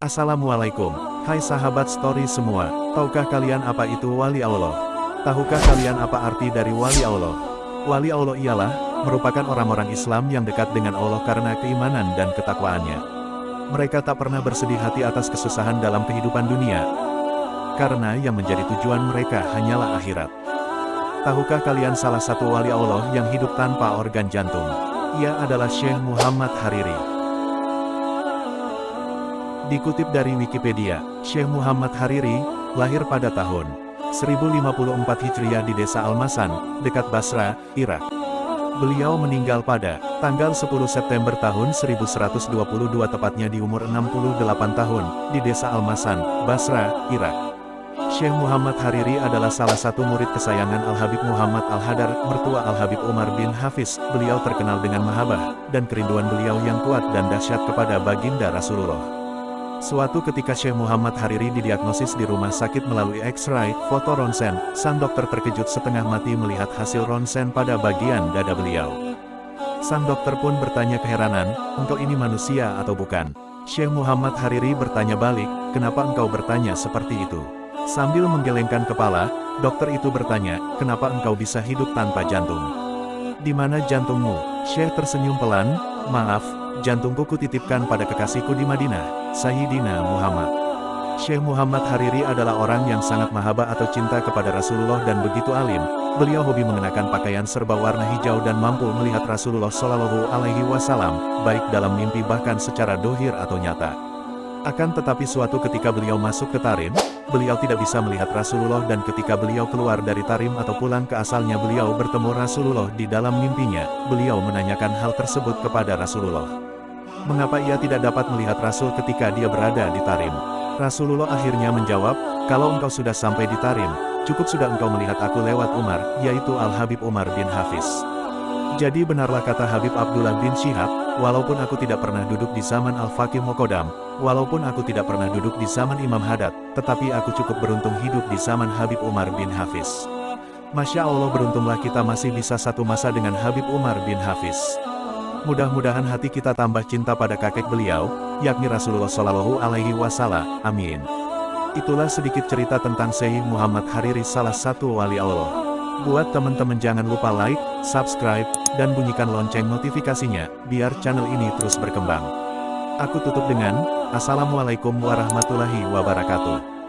Assalamualaikum, hai sahabat story semua, tahukah kalian apa itu wali Allah? Tahukah kalian apa arti dari wali Allah? Wali Allah ialah, merupakan orang-orang Islam yang dekat dengan Allah karena keimanan dan ketakwaannya. Mereka tak pernah bersedih hati atas kesusahan dalam kehidupan dunia, karena yang menjadi tujuan mereka hanyalah akhirat. Tahukah kalian salah satu wali Allah yang hidup tanpa organ jantung? Ia adalah Syekh Muhammad Hariri. Dikutip dari Wikipedia, Syekh Muhammad Hariri, lahir pada tahun 1054 Hijriah di desa Almasan, dekat Basra, Irak. Beliau meninggal pada tanggal 10 September tahun 1122 tepatnya di umur 68 tahun, di desa Almasan, Basra, Irak. Syekh Muhammad Hariri adalah salah satu murid kesayangan Al-Habib Muhammad Al-Hadar, mertua Al-Habib Umar bin Hafiz. Beliau terkenal dengan mahabah, dan kerinduan beliau yang kuat dan dahsyat kepada baginda Rasulullah. Suatu ketika Syekh Muhammad Hariri didiagnosis di rumah sakit melalui X-ray, foto ronsen, sang dokter terkejut setengah mati melihat hasil ronsen pada bagian dada beliau. Sang dokter pun bertanya keheranan, engkau ini manusia atau bukan? Syekh Muhammad Hariri bertanya balik, kenapa engkau bertanya seperti itu? Sambil menggelengkan kepala, dokter itu bertanya, kenapa engkau bisa hidup tanpa jantung? Di mana jantungmu? Syekh tersenyum pelan, maaf, jantungku kutitipkan pada kekasihku di Madinah, Sayyidina Muhammad. Syekh Muhammad Hariri adalah orang yang sangat mahaba atau cinta kepada Rasulullah dan begitu alim. Beliau hobi mengenakan pakaian serba warna hijau dan mampu melihat Rasulullah Shallallahu Alaihi Wasallam, baik dalam mimpi bahkan secara dohir atau nyata. Akan tetapi suatu ketika beliau masuk ke Tarim, beliau tidak bisa melihat Rasulullah dan ketika beliau keluar dari Tarim atau pulang ke asalnya beliau bertemu Rasulullah di dalam mimpinya, beliau menanyakan hal tersebut kepada Rasulullah. Mengapa ia tidak dapat melihat Rasul ketika dia berada di Tarim? Rasulullah akhirnya menjawab, kalau engkau sudah sampai di Tarim, cukup sudah engkau melihat aku lewat Umar, yaitu Al-Habib Umar bin Hafiz. Jadi benarlah kata Habib Abdullah bin Syihab, walaupun aku tidak pernah duduk di zaman Al-Faqih Mokodam, walaupun aku tidak pernah duduk di zaman Imam Haddad, tetapi aku cukup beruntung hidup di zaman Habib Umar bin Hafiz. Masya Allah beruntunglah kita masih bisa satu masa dengan Habib Umar bin Hafiz. Mudah-mudahan hati kita tambah cinta pada kakek beliau, yakni Rasulullah Shallallahu Alaihi Wasallam. Amin. Itulah sedikit cerita tentang Syekh Muhammad Hariri salah satu wali Allah. Buat teman-teman jangan lupa like, subscribe, dan bunyikan lonceng notifikasinya, biar channel ini terus berkembang. Aku tutup dengan, Assalamualaikum warahmatullahi wabarakatuh.